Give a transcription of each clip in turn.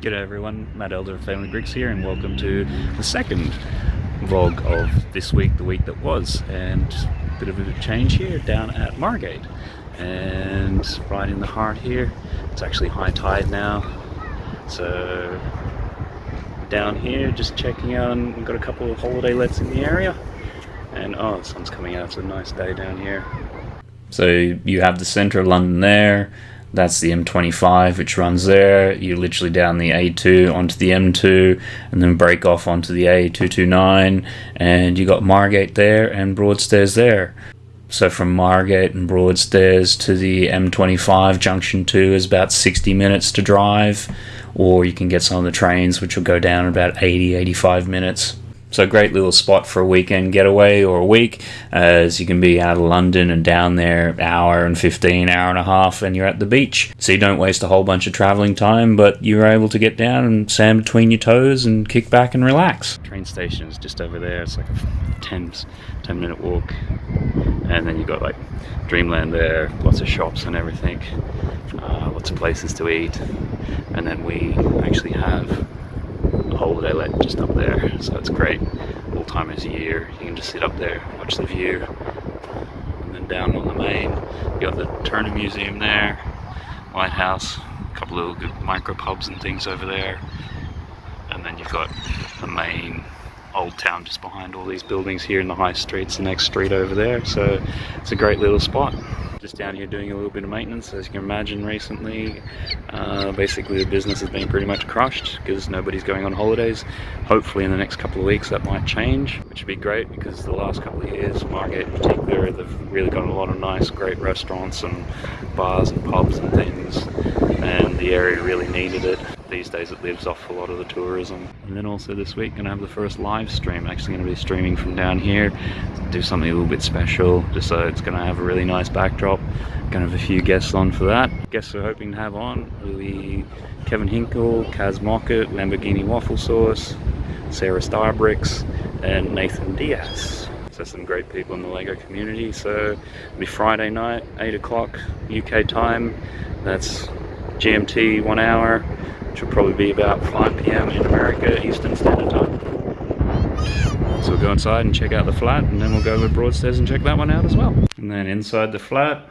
G'day everyone, Matt Elder of Family Bricks here and welcome to the second vlog of this week, the week that was and a bit of a change here down at Margate and right in the heart here, it's actually high tide now. So down here just checking out and we've got a couple of holiday lets in the area. And oh the sun's coming out, it's a nice day down here. So you have the centre of London there that's the M25 which runs there. You literally down the A2 onto the M2 and then break off onto the A229 and you got Margate there and Broadstairs there. So from Margate and Broadstairs to the M25 junction 2 is about 60 minutes to drive or you can get some of the trains which will go down in about 80 85 minutes. So great little spot for a weekend getaway or a week, as you can be out of London and down there hour and 15, hour and a half, and you're at the beach. So you don't waste a whole bunch of travelling time, but you're able to get down and sand between your toes and kick back and relax. Train station is just over there. It's like a 10, 10 minute walk. And then you've got like Dreamland there, lots of shops and everything, uh, lots of places to eat. And then we actually have holiday let just up there. So it's great. All time of year. You can just sit up there watch the view and then down on the main you got the Turner Museum there lighthouse a couple of little micro pubs and things over there. And then you've got the main old town just behind all these buildings here in the high streets the next street over there. So it's a great little spot just down here doing a little bit of maintenance. As you can imagine recently uh, basically the business has been pretty much crushed because nobody's going on holidays. Hopefully in the next couple of weeks that might change which would be great because the last couple of years Margate in particular they've really got a lot of nice great restaurants and bars and pubs and things and the area really needed it these days it lives off a lot of the tourism. And then also this week gonna have the first live stream. I'm actually gonna be streaming from down here, do something a little bit special, just so it's gonna have a really nice backdrop. Gonna have a few guests on for that. Guests we're hoping to have on will be Kevin Hinkle, Kaz Mockett, Lamborghini Waffle Sauce, Sarah Starbricks, and Nathan Diaz. So some great people in the LEGO community. So it'll be Friday night, 8 o'clock UK time. That's GMT one hour which will probably be about 5 p.m. in America Eastern Standard Time. So we'll go inside and check out the flat and then we'll go over Broadstairs and check that one out as well. And then inside the flat,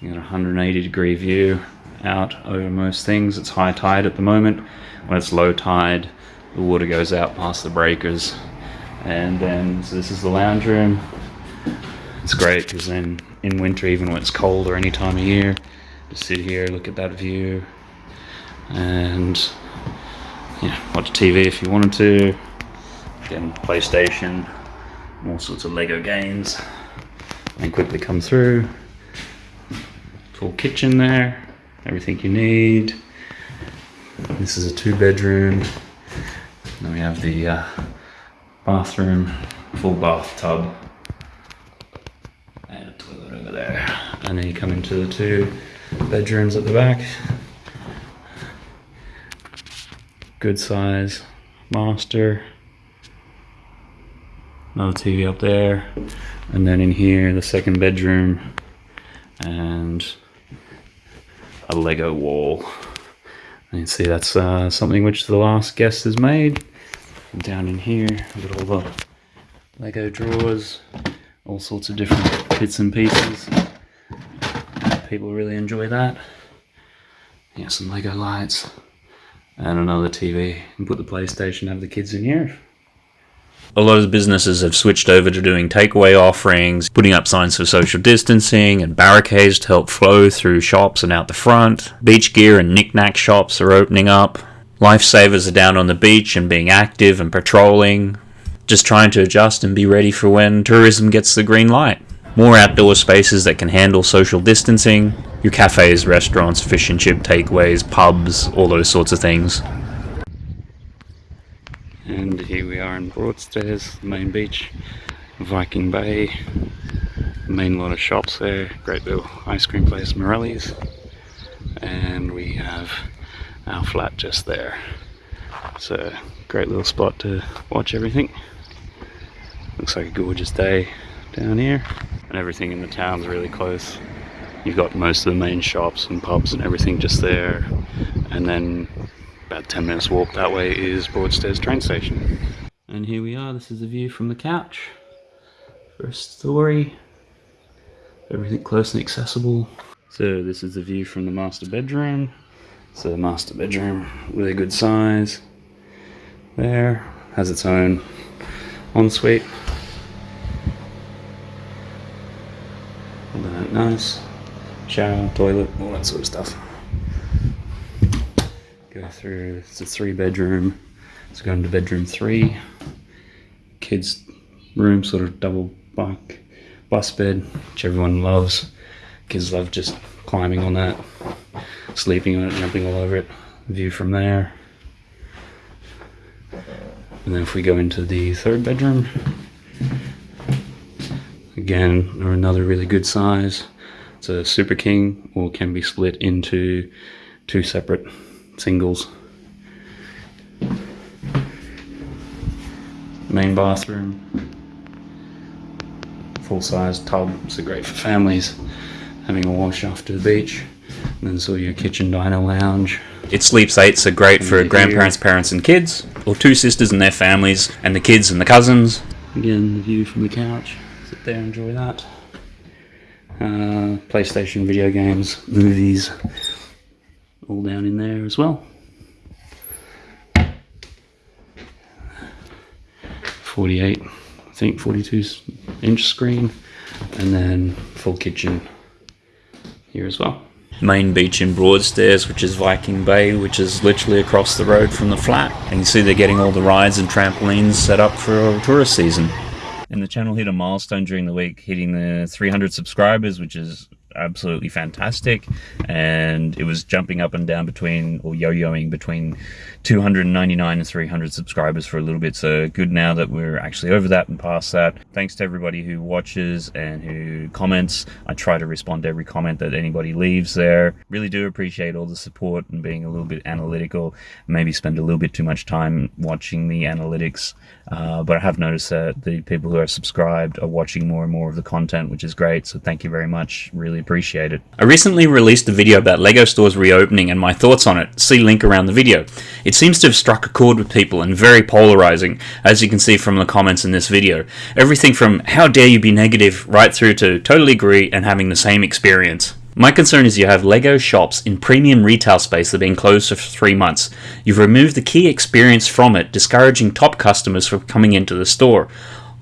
you got a 180 degree view out over most things. It's high tide at the moment. When it's low tide, the water goes out past the breakers. And then, so this is the lounge room. It's great because then in winter, even when it's cold or any time of year, just sit here, look at that view, and yeah, watch TV if you wanted to. Again, PlayStation, all sorts of Lego games, and quickly come through. Full kitchen there, everything you need. This is a two bedroom. Then we have the uh, bathroom, full bathtub, and a toilet over there. And then you come into the two bedrooms at the back good size. Master. Another TV up there. And then in here the second bedroom. And a Lego wall. And you can see that's uh, something which the last guest has made. And down in here we've got all the Lego drawers. All sorts of different bits and pieces. People really enjoy that. Yeah some Lego lights and another TV and put the PlayStation, have the kids in here. A lot of businesses have switched over to doing takeaway offerings, putting up signs for social distancing and barricades to help flow through shops and out the front. Beach gear and knickknack shops are opening up. Lifesavers are down on the beach and being active and patrolling, just trying to adjust and be ready for when tourism gets the green light. More outdoor spaces that can handle social distancing, your cafes, restaurants, fish and chip takeaways, pubs, all those sorts of things. And here we are in Broadstairs, main beach, Viking Bay, main lot of shops there, great little ice cream place, Morelli's, and we have our flat just there. So great little spot to watch everything. Looks like a gorgeous day down here, and everything in the town's really close you've got most of the main shops and pubs and everything just there and then About 10 minutes walk that way is Broadstairs train station. And here we are, this is the view from the couch. First story. Everything close and accessible. So this is the view from the master bedroom. So master bedroom, really good size. There, has its own ensuite. Nice. Shower, toilet, all that sort of stuff. Go through, it's a three bedroom. Let's go into bedroom three. Kids room, sort of double bunk, bus bed, which everyone loves. Kids love just climbing on that, sleeping on it, jumping all over it. View from there. And then if we go into the third bedroom, again, another really good size. It's a Super King or can be split into two separate singles. Main bathroom, full size tub, so great for families having a wash after the beach. And then so your kitchen diner lounge. It sleeps eight, so great for grandparents, parents, and kids, or two sisters and their families, and the kids and the cousins. Again, the view from the couch. Sit there, enjoy that. Uh, PlayStation video games, movies, all down in there as well. 48, I think 42 inch screen, and then full kitchen here as well. Main beach in Broadstairs, which is Viking Bay, which is literally across the road from the flat. And you see they're getting all the rides and trampolines set up for tourist season. And the channel hit a milestone during the week, hitting the 300 subscribers, which is absolutely fantastic. And it was jumping up and down between or yo-yoing between 299 and 300 subscribers for a little bit. So good now that we're actually over that and past that. Thanks to everybody who watches and who comments. I try to respond to every comment that anybody leaves there. Really do appreciate all the support and being a little bit analytical. Maybe spend a little bit too much time watching the analytics. Uh, but i have noticed that the people who are subscribed are watching more and more of the content which is great. So thank you very much. Really appreciate it. I recently released a video about LEGO stores reopening and my thoughts on it. See link around the video. It seems to have struck a chord with people and very polarizing, as you can see from the comments in this video. Everything from how dare you be negative right through to totally agree and having the same experience. My concern is you have LEGO shops in premium retail space that have been closed for three months. You've removed the key experience from it, discouraging top customers from coming into the store.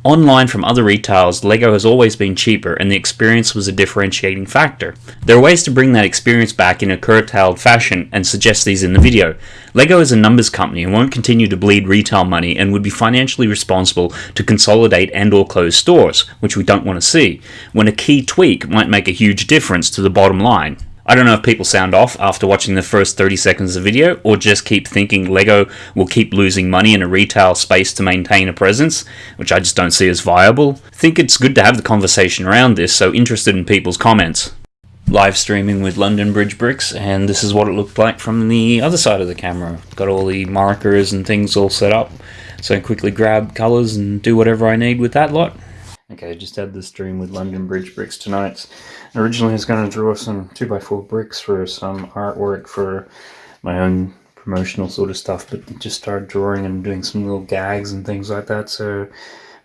Online from other retailers, LEGO has always been cheaper and the experience was a differentiating factor. There are ways to bring that experience back in a curtailed fashion and suggest these in the video. LEGO is a numbers company and won't continue to bleed retail money and would be financially responsible to consolidate and or close stores, which we don't want to see, when a key tweak might make a huge difference to the bottom line. I don't know if people sound off after watching the first 30 seconds of the video or just keep thinking LEGO will keep losing money in a retail space to maintain a presence, which I just don't see as viable. Think it's good to have the conversation around this, so interested in people's comments. Live streaming with London Bridge bricks, and this is what it looked like from the other side of the camera. Got all the markers and things all set up, so I quickly grab colours and do whatever I need with that lot. Okay, just had the stream with London Bridge bricks tonight. Originally I was going to draw some 2x4 bricks for some artwork for my own promotional sort of stuff, but just started drawing and doing some little gags and things like that, so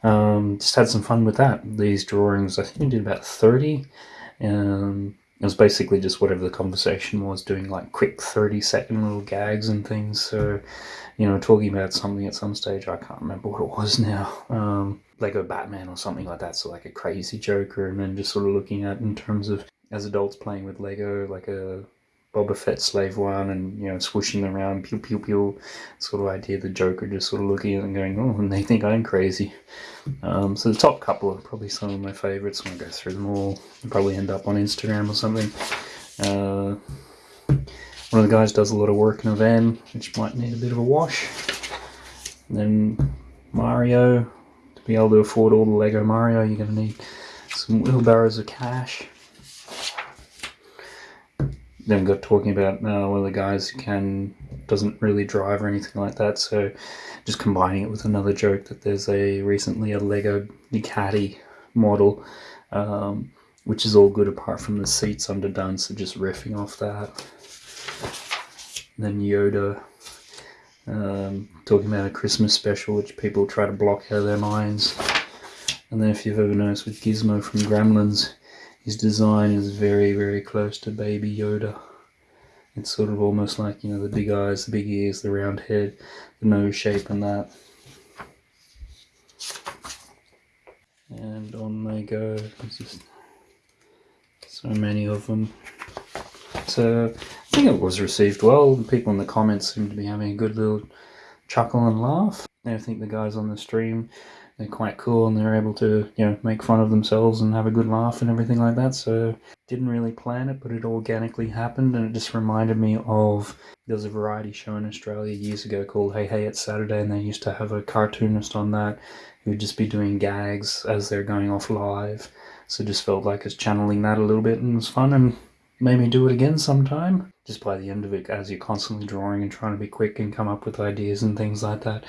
um, just had some fun with that. These drawings, I think I did about 30, um, it was basically just whatever the conversation was, doing like quick 30 second little gags and things, so, you know, talking about something at some stage, I can't remember what it was now. Um, Lego Batman or something like that, so like a crazy Joker, and then just sort of looking at in terms of as adults playing with Lego, like a Boba Fett Slave One, and you know swooshing around, pew pew pew, sort of idea. The Joker just sort of looking at and going, oh, and they think I'm crazy. Um, so the top couple are probably some of my favorites. I'm gonna go through them all. I'll probably end up on Instagram or something. Uh, one of the guys does a lot of work in a van, which might need a bit of a wash. And then Mario, to be able to afford all the Lego Mario, you're going to need some wheelbarrows of cash. Then we got talking about uh, one of the guys can doesn't really drive or anything like that, so just combining it with another joke that there's a recently a Lego Ducati model, um, which is all good apart from the seats underdone, so just riffing off that. Then Yoda um, talking about a Christmas special which people try to block out of their minds. And then if you've ever noticed with Gizmo from Gremlins, his design is very, very close to Baby Yoda. It's sort of almost like, you know, the big eyes, the big ears, the round head, the nose shape and that. And on they go. There's just so many of them. So I think it was received well. The people in the comments seem to be having a good little chuckle and laugh. I think the guys on the stream they're quite cool and they're able to you know make fun of themselves and have a good laugh and everything like that. So didn't really plan it but it organically happened and it just reminded me of there was a variety show in australia years ago called hey hey it's saturday and they used to have a cartoonist on that who would just be doing gags as they're going off live. So just felt like it's channeling that a little bit and it was fun and made me do it again sometime. Just by the end of it as you're constantly drawing and trying to be quick and come up with ideas and things like that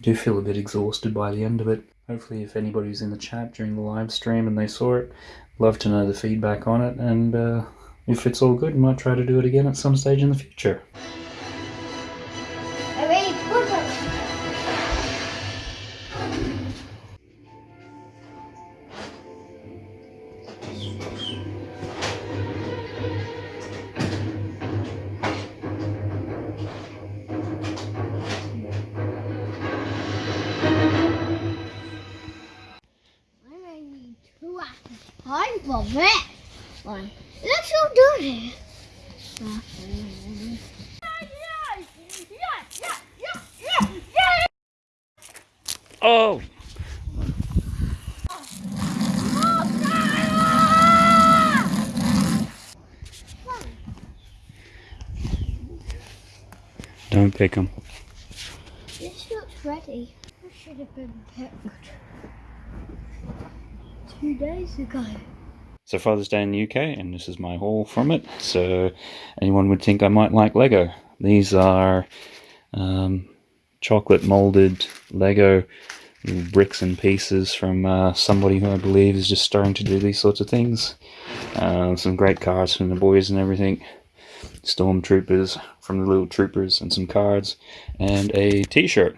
do feel a bit exhausted by the end of it. Hopefully if anybody's in the chat during the live stream and they saw it, love to know the feedback on it and uh, if it's all good, might try to do it again at some stage in the future. For that one. Let's go do this. Oh! Don't pick them. This looks ready. I should have been picked two days ago. So Father's Day in the UK, and this is my haul from it. So anyone would think I might like Lego. These are um, chocolate molded Lego bricks and pieces from uh, somebody who I believe is just starting to do these sorts of things. Uh, some great cards from the boys and everything. Stormtroopers from the little troopers and some cards and a t-shirt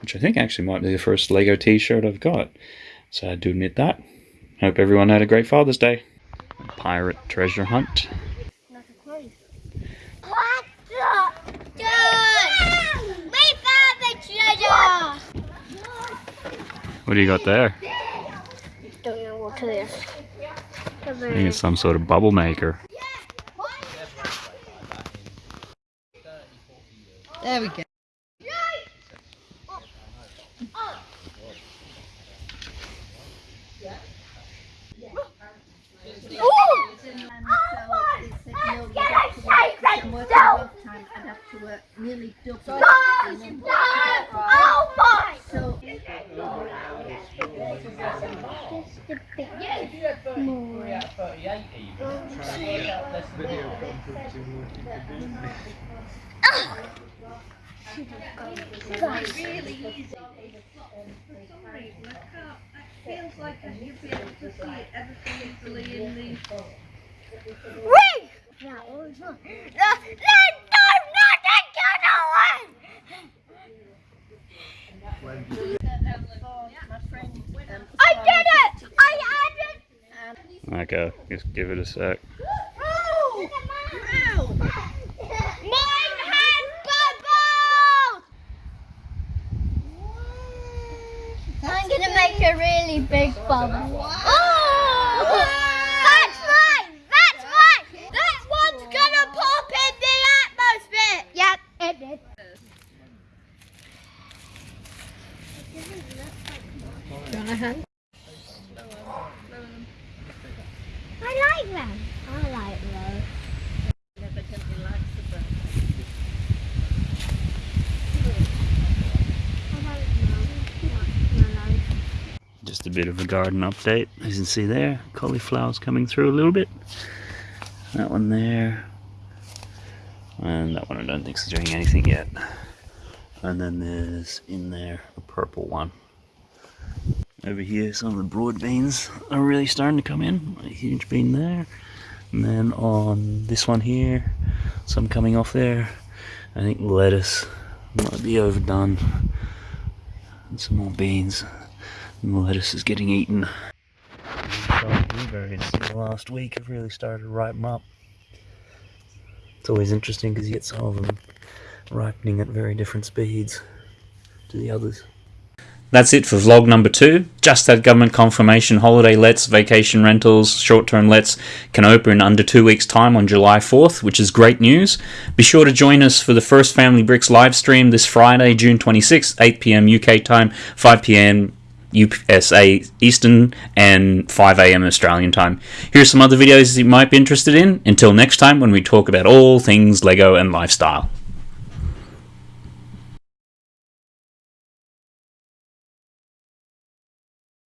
which I think actually might be the first Lego t-shirt I've got. So I do admit that. Hope everyone had a great Father's Day. Pirate treasure hunt. What the? Dude! We found the treasure! What do you got there? Don't know what it is. I think it's some sort of bubble maker. There we go. Nearly double. Oh my! So really easy. For some reason, I can't. It feels like you'd be able to see it ever so easily in the. Let not! I did it! Okay, just give it a sec. Mine has bubbles! I'm gonna make a really big bubble. Oh! That's right! That's right! That one's gonna pop in the atmosphere! Yep, it did. do you want a hand? I like them. I like those. I like them. I like Just a bit of a garden update. As you can see there, cauliflower's coming through a little bit. That one there. And that one I don't think is doing anything yet. And then there's in there a purple one. Over here, some of the broad beans are really starting to come in. A huge bean there. And then on this one here, some coming off there. I think lettuce Might be overdone. And some more beans. And the lettuce is getting eaten. Blueberries in the last week have really started to ripen up. It's always interesting because you get some of them ripening at very different speeds to the others. That's it for vlog number two. Just that government confirmation holiday lets, vacation rentals, short term lets can open in under two weeks' time on July 4th, which is great news. Be sure to join us for the first Family Bricks live stream this Friday, June 26th, 8 pm UK time, 5 pm USA Eastern, and 5 am Australian time. Here's some other videos you might be interested in. Until next time, when we talk about all things Lego and lifestyle.